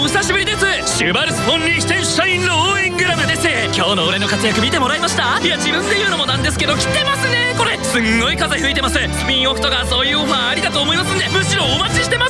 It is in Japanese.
お久しぶりです。シュバルツ・フォン・リヒテンシュタインの応援グラムです。今日の俺の活躍見てもらいました？いや自分で言うのもなんですけど来てますねこれすんごい風吹いてますスピンオフとかそういうオファーありだと思いますんでむしろお待ちしてます